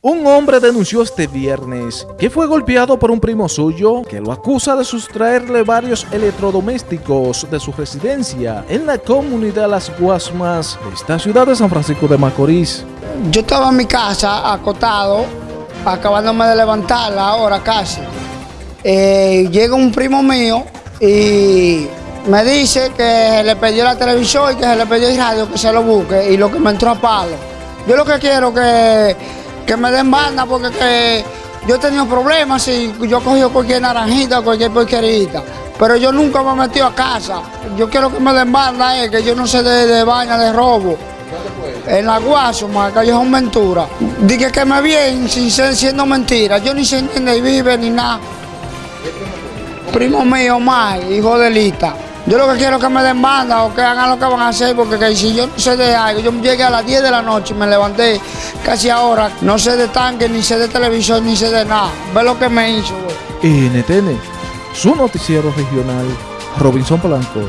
Un hombre denunció este viernes que fue golpeado por un primo suyo que lo acusa de sustraerle varios electrodomésticos de su residencia en la comunidad Las Guasmas de esta ciudad de San Francisco de Macorís. Yo estaba en mi casa acotado, acabándome de levantar ahora casi. Eh, llega un primo mío y me dice que le perdió la televisión y que se le perdió el radio, que se lo busque y lo que me entró a palo. Yo lo que quiero que que me den banda porque que yo he tenido problemas y yo he cogido cualquier naranjita, cualquier porquerita. Pero yo nunca me he metido a casa. Yo quiero que me den banda, eh, que yo no sé de, de vaina, de robo. En la Guasuma, Callejón Ventura. Dije que me vienen sin ser siendo mentira. Yo ni sé ni vive ni nada. Primo mío, más, hijo de Lita. Yo lo que quiero es que me den banda o que hagan lo que van a hacer, porque si yo no sé de algo, yo llegué a las 10 de la noche y me levanté casi ahora, no sé de tanque, ni sé de televisión, ni sé de nada. Ve lo que me hizo. NTN, su noticiero regional, Robinson Polanco.